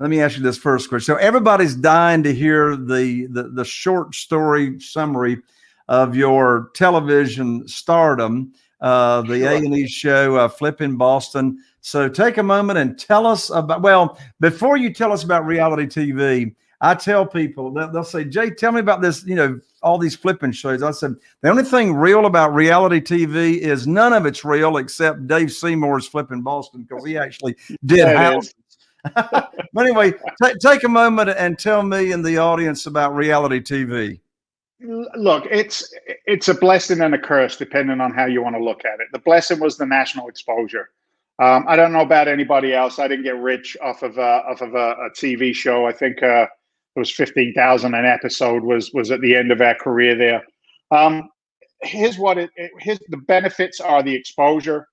let me ask you this first question. So everybody's dying to hear the the, the short story summary of your television stardom, uh, the sure. A and E show, uh, Flipping Boston. So take a moment and tell us about. Well, before you tell us about reality TV, I tell people they'll, they'll say, "Jay, tell me about this." You know, all these flipping shows. I said the only thing real about reality TV is none of it's real except Dave Seymour's Flipping Boston because he actually did houses. But anyway, take a moment and tell me and the audience about reality TV. Look, it's it's a blessing and a curse depending on how you want to look at it. The blessing was the national exposure. Um, I don't know about anybody else. I didn't get rich off of uh, off of a, a, TV show. I think uh, it was fifteen thousand an episode was was at the end of our career there. Um, here's what it, it here's the benefits are the exposure.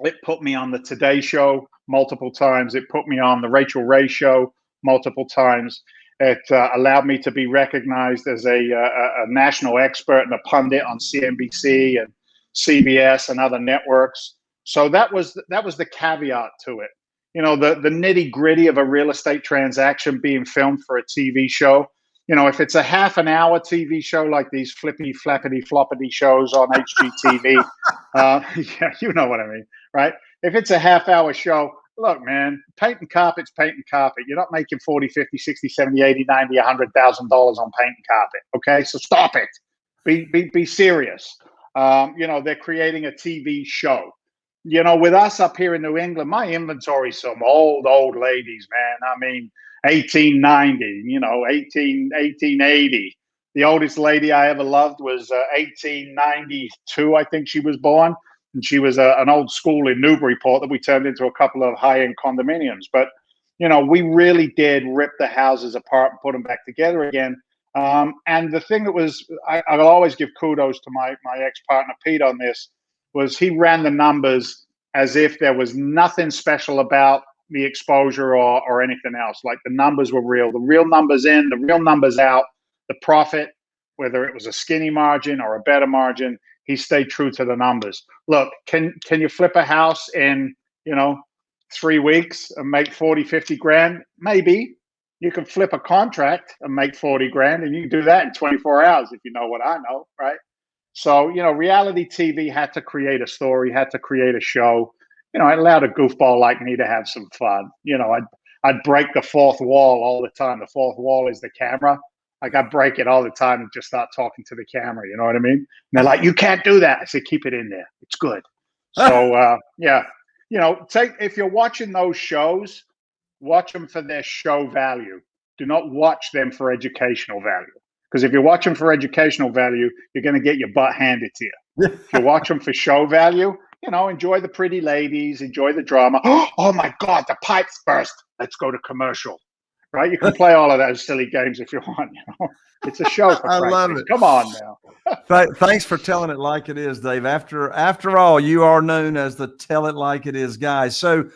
It put me on the Today Show multiple times. It put me on the Rachael Ray Show multiple times. It uh, allowed me to be recognized as a, a, a national expert and a pundit on CNBC and CBS and other networks. So that was that was the caveat to it you know the the nitty gritty of a real estate transaction being filmed for a TV show. You know, if it's a half an hour TV show like these flippy flappity floppity shows on HGTV, uh, yeah, you know what I mean, right? If it's a half hour show, look, man, painting carpet's painting carpet. You're not making 40, 50, 60, 70, 80, 90, $100,000 on painting carpet. Okay. So stop it. Be, be, be serious. Um, you know, they're creating a TV show you know, with us up here in New England, my inventory some old, old ladies, man. I mean, 1890, you know, 18, 1880. The oldest lady I ever loved was uh, 1892, I think she was born. And she was a, uh, an old school in Newburyport that we turned into a couple of high end condominiums. But, you know, we really did rip the houses apart and put them back together again. Um, and the thing that was, I, I'll always give kudos to my, my ex partner, Pete, on this was he ran the numbers as if there was nothing special about the exposure or, or anything else. Like the numbers were real, the real numbers in, the real numbers out, the profit, whether it was a skinny margin or a better margin, he stayed true to the numbers. Look, can can you flip a house in, you know, three weeks and make 40, 50 grand? Maybe. You can flip a contract and make 40 grand and you do that in 24 hours if you know what I know, right? So, you know, reality TV had to create a story, had to create a show. You know, it allowed a goofball like me to have some fun. You know, I'd I'd break the fourth wall all the time. The fourth wall is the camera. Like I break it all the time and just start talking to the camera. You know what I mean? And they're like, "You can't do that." I say, "Keep it in there. It's good." So, uh, yeah, you know, take if you're watching those shows, watch them for their show value. Do not watch them for educational value. Because if you're watching for educational value, you're going to get your butt handed to you. if you watch them for show value, you know, enjoy the pretty ladies, enjoy the drama. Oh my God, the pipes burst. Let's go to commercial right? You can play all of those silly games if you want. You know, it's a show. I love it. Come on now. Th thanks for telling it like it is, Dave. After after all, you are known as the tell it like it is guy. So.